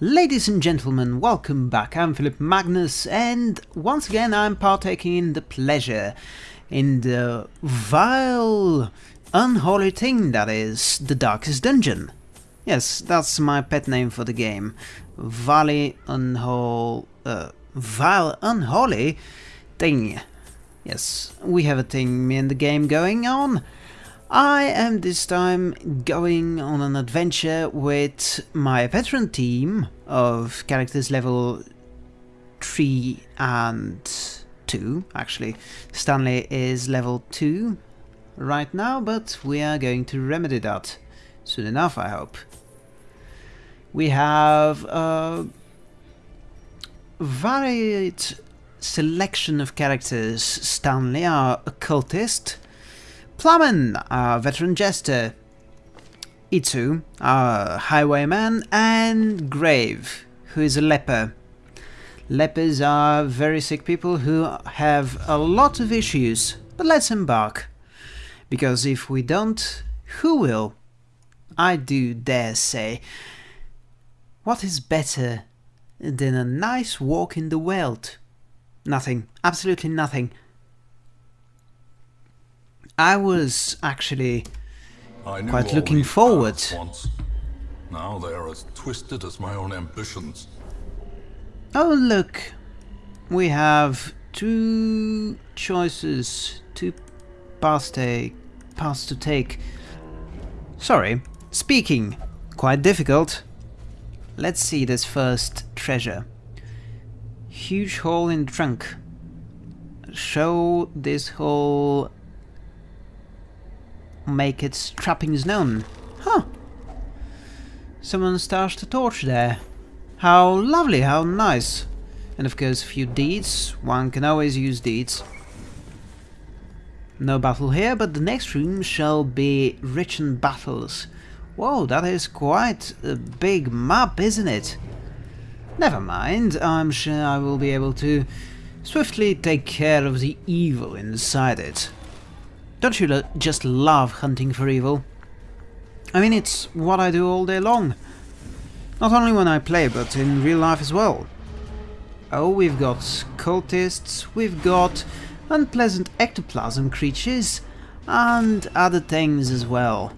Ladies and gentlemen, welcome back. I'm Philip Magnus, and once again I'm partaking in the pleasure, in the vile, unholy thing that is the Darkest Dungeon. Yes, that's my pet name for the game. Uh, vile Unholy Thing. Yes, we have a thing in the game going on. I am this time going on an adventure with my veteran team of characters level 3 and 2, actually. Stanley is level 2 right now, but we are going to remedy that soon enough, I hope. We have a varied selection of characters. Stanley, our occultist, Plummen, our uh, veteran jester, Itsu, our uh, highwayman, and Grave, who is a leper. Lepers are very sick people who have a lot of issues, but let's embark. Because if we don't, who will? I do dare say. What is better than a nice walk in the world? Nothing. Absolutely nothing. I was actually quite looking forward. Now they are as twisted as my own ambitions. Oh look, we have two choices, two paths, take, paths to take. Sorry, speaking, quite difficult. Let's see this first treasure. Huge hole in the trunk. Show this hole make its trappings known. Huh. Someone stashed a torch there. How lovely, how nice. And of course a few deeds. One can always use deeds. No battle here, but the next room shall be rich in battles. Whoa, that is quite a big map, isn't it? Never mind, I'm sure I will be able to swiftly take care of the evil inside it. Don't you just love hunting for evil? I mean, it's what I do all day long. Not only when I play, but in real life as well. Oh, we've got cultists, we've got unpleasant ectoplasm creatures, and other things as well.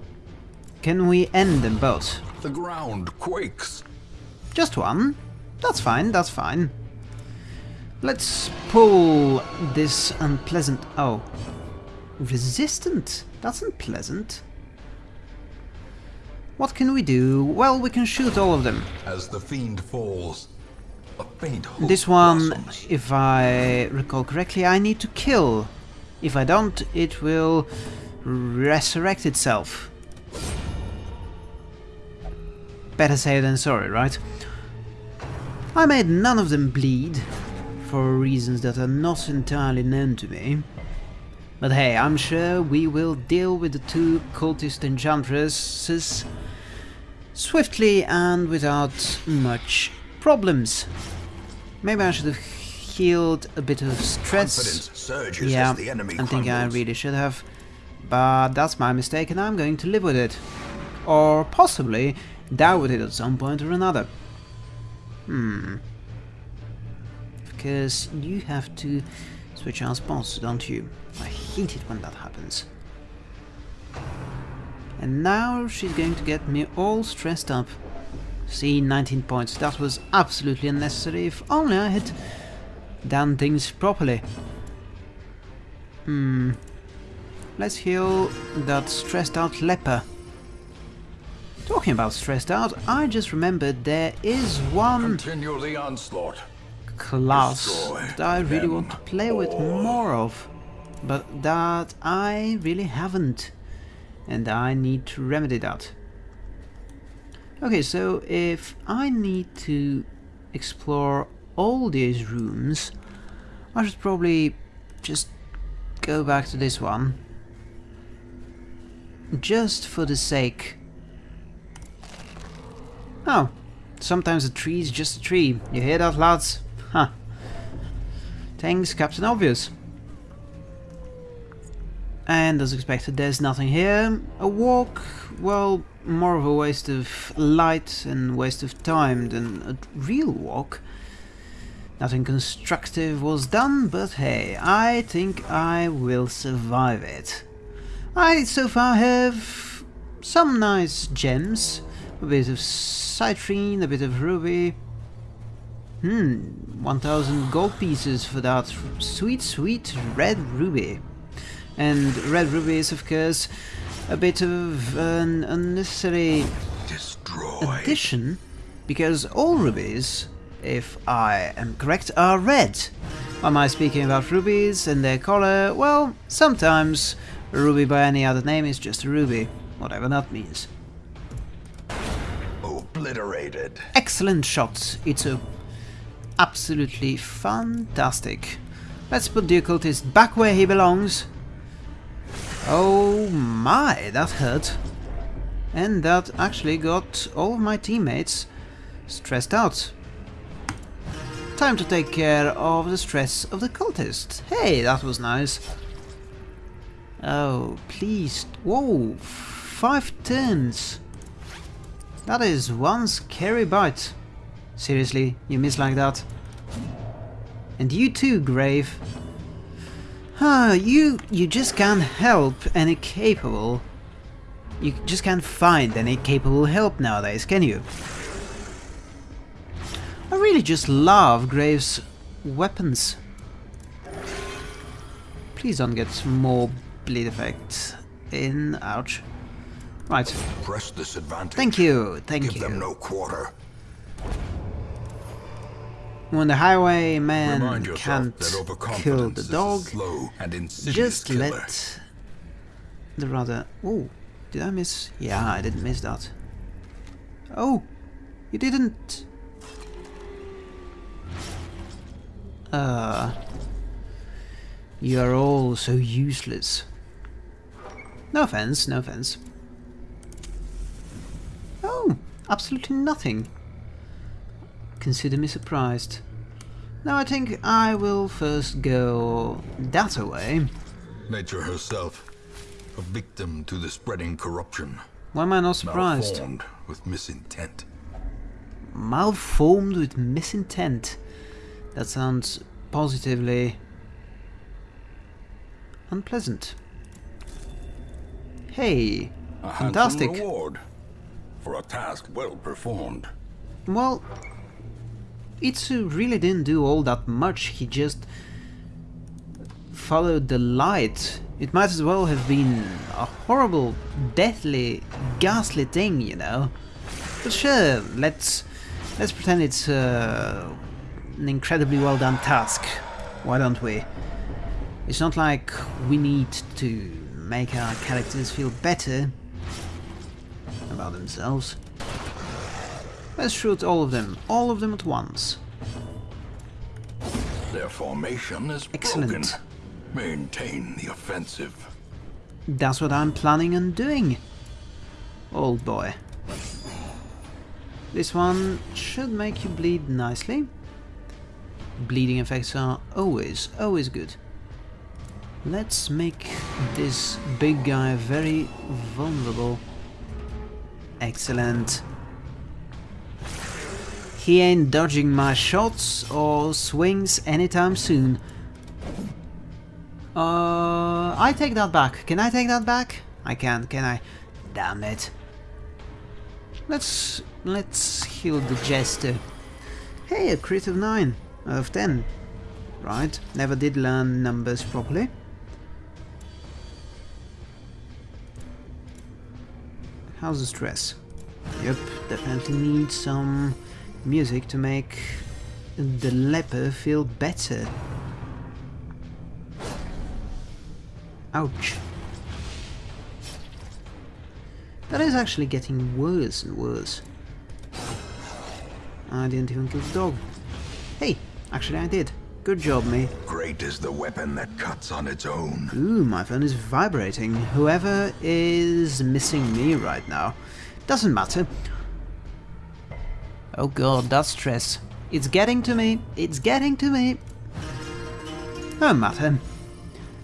Can we end them both? The ground quakes. Just one? That's fine, that's fine. Let's pull this unpleasant... Oh, Resistant? That's unpleasant. What can we do? Well, we can shoot all of them. As the fiend falls, a faint This one, blossoms. if I recall correctly, I need to kill. If I don't, it will resurrect itself. Better safe than sorry, right? I made none of them bleed, for reasons that are not entirely known to me. But hey, I'm sure we will deal with the two cultist enchantresses swiftly and without much problems. Maybe I should have healed a bit of stress. yeah, I think I really should have. But that's my mistake and I'm going to live with it. Or possibly die with it at some point or another. Hmm. Because you have to switch our spots, don't you? I hate it when that happens. And now she's going to get me all stressed up. See, 19 points. That was absolutely unnecessary. If only I had done things properly. Hmm. Let's heal that stressed out leper. Talking about stressed out, I just remembered there is one Continue the onslaught. class Destroy that I really want to play with more of but that I really haven't and I need to remedy that. Okay, so if I need to explore all these rooms, I should probably just go back to this one. Just for the sake... Oh, sometimes a tree is just a tree. You hear that, lads? Huh. Thanks, Captain Obvious. And as expected, there's nothing here. A walk, well, more of a waste of light and waste of time than a real walk. Nothing constructive was done, but hey, I think I will survive it. I so far have some nice gems, a bit of citrine, a bit of ruby. Hmm, 1000 gold pieces for that sweet, sweet red ruby. And red ruby is, of course, a bit of an unnecessary Destroy. addition, because all rubies, if I am correct, are red. Am I speaking about rubies and their color? Well, sometimes a ruby by any other name is just a ruby, whatever that means. Obliterated. Excellent shot, Itsu. Absolutely fantastic. Let's put the occultist back where he belongs. Oh my, that hurt. And that actually got all of my teammates stressed out. Time to take care of the stress of the cultist. Hey, that was nice. Oh, please. Whoa, five turns. That is one scary bite. Seriously, you miss like that? And you too, Grave. Ah, you you just can't help any capable. You just can't find any capable help nowadays, can you? I really just love Graves' weapons. Please don't get more bleed effects in. Ouch. Right. Press this advantage. Thank you. Thank Give you. them no quarter. When the highwayman can't kill the dog, a and insidious just killer. let the rather... Oh, did I miss? Yeah, I didn't miss that. Oh, you didn't... Uh... You are all so useless. No offense, no offense. Oh, absolutely nothing. Consider me surprised. Now I think I will first go that way. Nature herself, a victim to the spreading corruption. Why am I not surprised? Malformed with misintent. Malformed with misintent. That sounds positively unpleasant. Hey, A fantastic. reward for a task well performed. Well, Itsu really didn't do all that much, he just followed the light. It might as well have been a horrible, deathly, ghastly thing, you know. But sure, let's let's pretend it's uh, an incredibly well done task. Why don't we? It's not like we need to make our characters feel better about themselves. Let's shoot all of them, all of them at once. Their formation is Excellent. broken. Maintain the offensive. That's what I'm planning on doing, old boy. This one should make you bleed nicely. Bleeding effects are always, always good. Let's make this big guy very vulnerable. Excellent. He ain't dodging my shots or swings anytime soon. Uh, I take that back. Can I take that back? I can't, can I? Damn it. Let's let's heal the jester. Hey, a crit of 9 out of 10. Right, never did learn numbers properly. How's the stress? Yep, definitely need some music to make the leper feel better. Ouch. That is actually getting worse and worse. I didn't even kill the dog. Hey, actually I did. Good job, me. Great is the weapon that cuts on its own. Ooh, my phone is vibrating. Whoever is missing me right now. Doesn't matter. Oh god, that stress. It's getting to me. It's getting to me. Oh, no matter.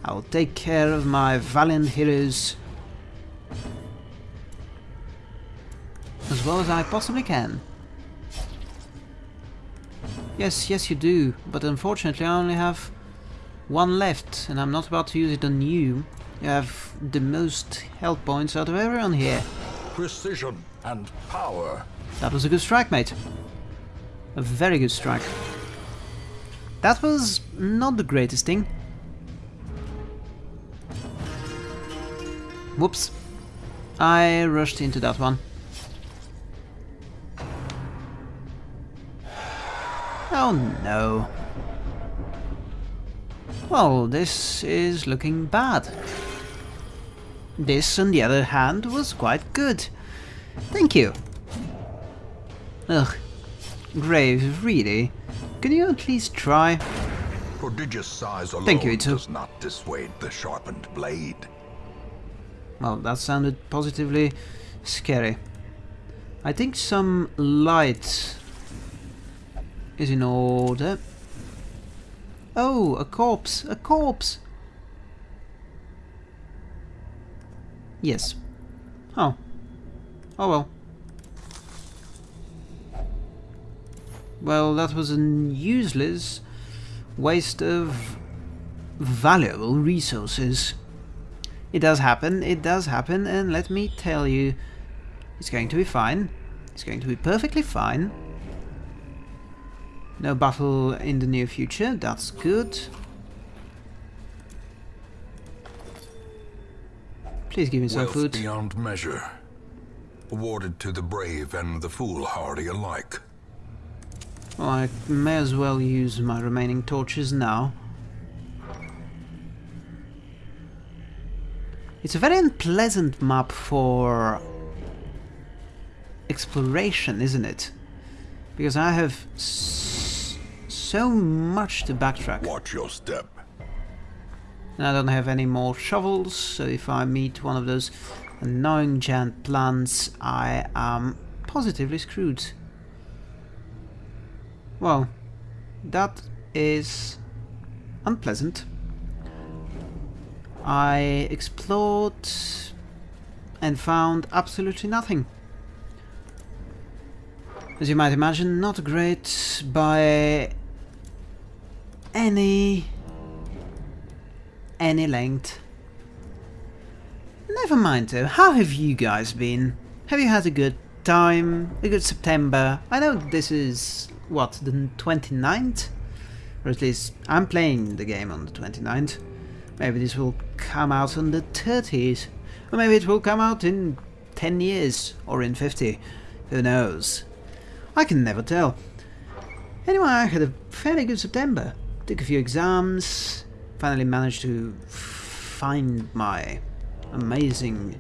I'll take care of my valiant heroes as well as I possibly can. Yes, yes you do, but unfortunately I only have one left, and I'm not about to use it on you. You have the most health points out of everyone here. Precision and power. That was a good strike, mate. A very good strike. That was not the greatest thing. Whoops. I rushed into that one. Oh no. Well, this is looking bad. This, on the other hand, was quite good. Thank you. Ugh. Graves, really? Can you at least try? Prodigious size alone Thank you, Ito. does not dissuade the sharpened blade. Well, that sounded positively scary. I think some light is in order. Oh, a corpse! A corpse! Yes. Oh. Oh well. Well, that was a useless waste of valuable resources. It does happen, it does happen, and let me tell you, it's going to be fine. It's going to be perfectly fine. No battle in the near future, that's good. Please give me some Wealth food. beyond measure. Awarded to the brave and the foolhardy alike. Well, I may as well use my remaining torches now. It's a very unpleasant map for exploration, isn't it? Because I have s so much to backtrack. Watch your step. And I don't have any more shovels, so if I meet one of those annoying giant plants, I am positively screwed. Well, that is unpleasant. I explored and found absolutely nothing. As you might imagine, not great by any any length. Never mind though, how have you guys been? Have you had a good time? A good September? I know this is, what, the 29th? Or at least I'm playing the game on the 29th. Maybe this will come out on the 30th. Or maybe it will come out in 10 years, or in 50. Who knows? I can never tell. Anyway, I had a fairly good September. Took a few exams, finally managed to find my amazing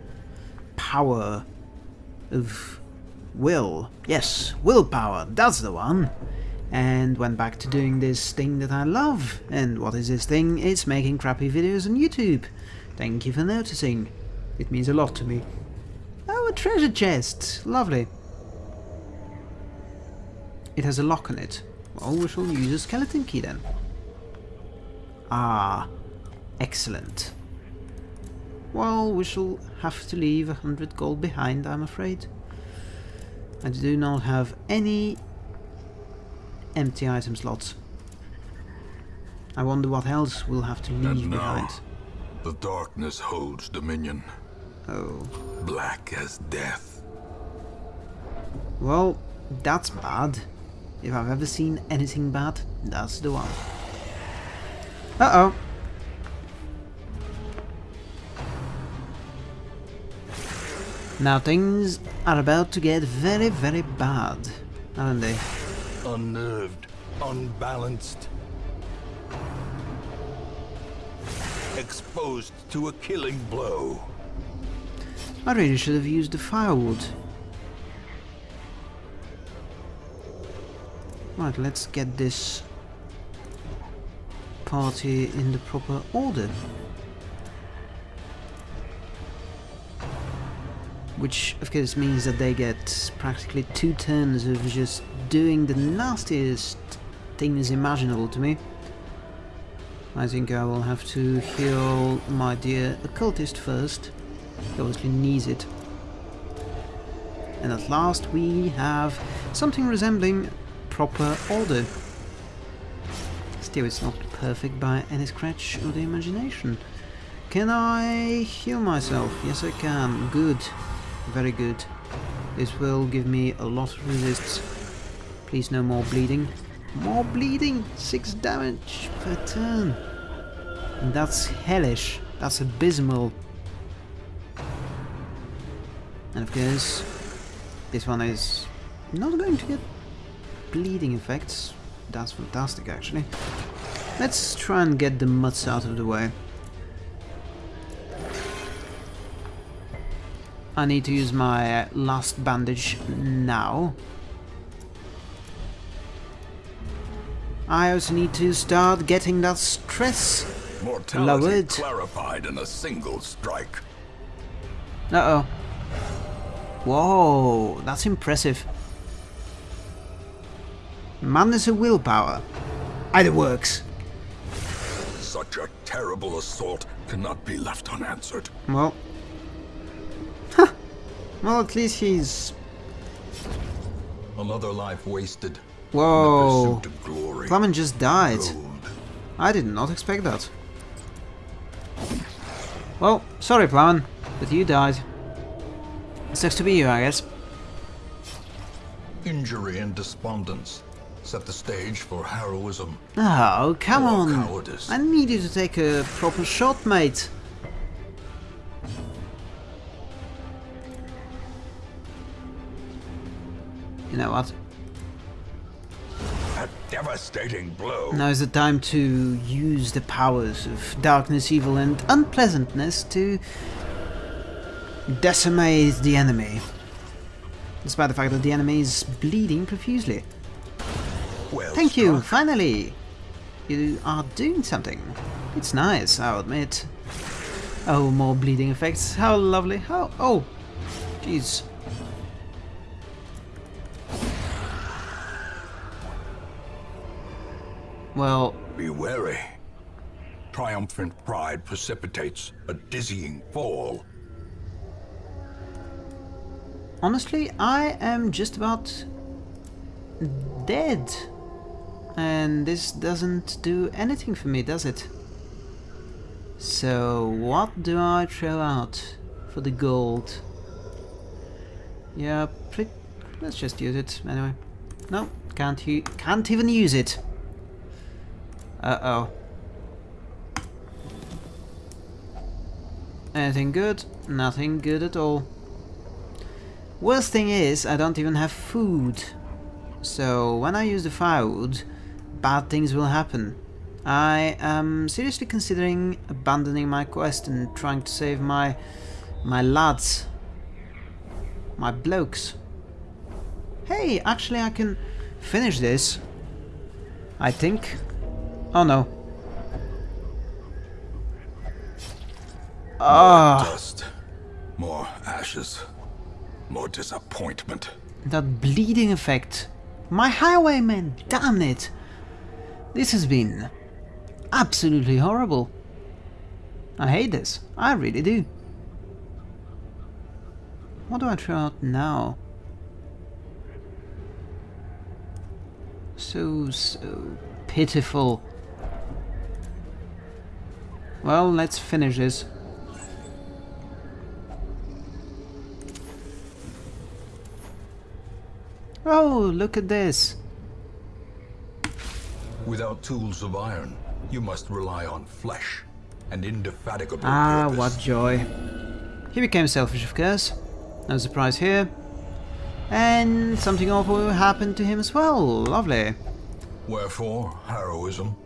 power of will. Yes, willpower, that's the one. And went back to doing this thing that I love. And what is this thing? It's making crappy videos on YouTube. Thank you for noticing. It means a lot to me. Oh, a treasure chest! Lovely. It has a lock on it. Well, we shall use a skeleton key then. Ah, excellent. Well, we shall have to leave a hundred gold behind, I'm afraid. I do not have any empty item slots. I wonder what else we'll have to leave And now, behind. the darkness holds dominion. Oh, Black as death. well, that's bad. If I've ever seen anything bad, that's the one. Uh-oh. Now things are about to get very, very bad, aren't they? Unnerved, unbalanced. Exposed to a killing blow. I really should have used the firewood. Right, let's get this party in the proper order. Which, of course, means that they get practically two turns of just doing the nastiest things imaginable to me. I think I will have to heal my dear occultist first. He obviously needs it. And at last we have something resembling proper order. Still, it's not perfect by any scratch of the imagination. Can I heal myself? Yes, I can. Good. Very good. This will give me a lot of resists. Please no more bleeding. More bleeding! 6 damage per turn. And that's hellish. That's abysmal. And of course, this one is not going to get bleeding effects. That's fantastic actually. Let's try and get the mutts out of the way. I need to use my last bandage now. I also need to start getting that stress Mortality lowered. clarified in a single strike. Uh-oh. Whoa, that's impressive. Madness of willpower. Either works. Such a terrible assault cannot be left unanswered. Well. Well, at least he's... Another life wasted. Whoa. In the pursuit of glory. Flamen just died. Gold. I did not expect that. Well, sorry, Plowman, but you died. It sucks to be you, I guess. Injury and despondence set the stage for heroism. Oh, come on. cowardice. I need you to take a proper shot, mate. You know what? A devastating blow. Now is the time to use the powers of darkness, evil, and unpleasantness to decimate the enemy. Despite the fact that the enemy is bleeding profusely. Well Thank you, finally! You are doing something. It's nice, I'll admit. Oh, more bleeding effects. How lovely. How... Oh! Jeez. Well, Be wary. Triumphant pride precipitates a dizzying fall. honestly, I am just about dead. And this doesn't do anything for me, does it? So, what do I throw out for the gold? Yeah, let's just use it anyway. No, can't can't even use it. Uh oh. Anything good? Nothing good at all. Worst thing is, I don't even have food. So when I use the firewood, bad things will happen. I am seriously considering abandoning my quest and trying to save my my lads. My blokes. Hey, actually I can finish this. I think. Oh no. Ah. Dust. More ashes. More disappointment. That bleeding effect. My highwayman, damn it! This has been absolutely horrible. I hate this. I really do. What do I throw out now? So, so pitiful. Well, let's finish this. Oh, look at this. Without tools of iron, you must rely on flesh and indefatigable Ah, purpose. what joy. He became selfish, of course. No surprise here. And something awful happened to him as well. Lovely. Wherefore, heroism.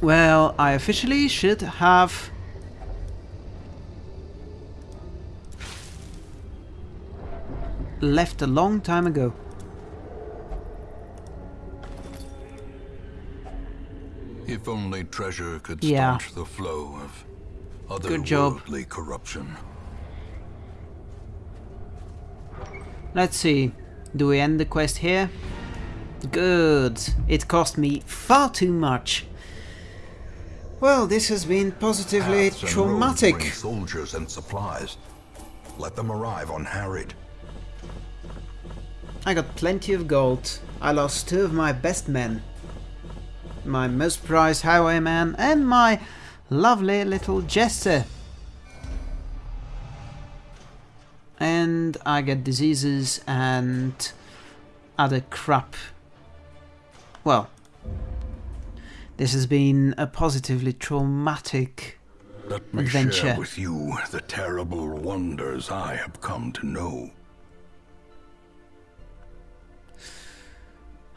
Well, I officially should have... left a long time ago. If only treasure could Yeah. staunch the flow of Good job. otherworldly corruption. Let's see. Do we end the quest here? Good. It cost me far too much. Well, this has been positively traumatic. soldiers and supplies. Let them arrive unharried. I got plenty of gold. I lost two of my best men. My most prized highwayman and my lovely little jester. And I get diseases and other crap. Well, this has been a positively traumatic Let me Adventure. share with you the terrible wonders I have come to know.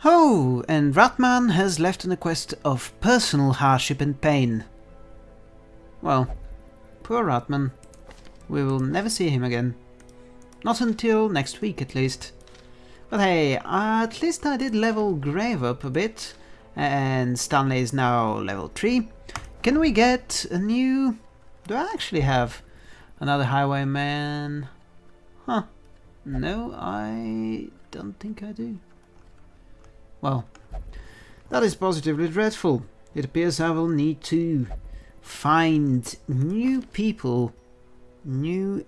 Oh, and Ratman has left on a quest of personal hardship and pain. Well, poor Ratman. We will never see him again. Not until next week, at least. But hey, at least I did level Grave up a bit, and Stanley is now level 3. Can we get a new... Do I actually have another highwayman? Huh. No, I don't think I do. Well, that is positively dreadful. It appears I will need to find new people. New...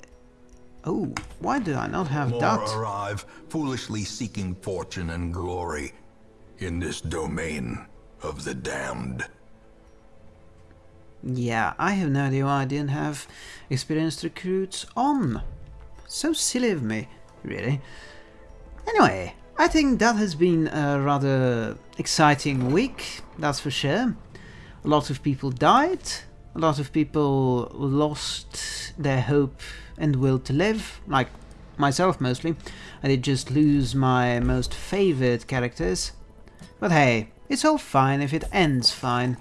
Oh, why do I not have More that? arrive, foolishly seeking fortune and glory in this domain of the damned. Yeah, I have no idea why I didn't have experienced recruits on. So silly of me, really. Anyway, I think that has been a rather exciting week, that's for sure. A lot of people died, a lot of people lost their hope and will to live, like myself mostly. I did just lose my most favourite characters. But hey, it's all fine if it ends fine.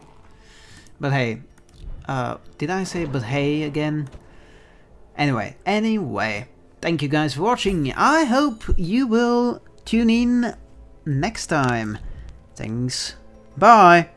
But hey, uh, did I say but hey again? Anyway, anyway, thank you guys for watching. I hope you will tune in next time. Thanks. Bye.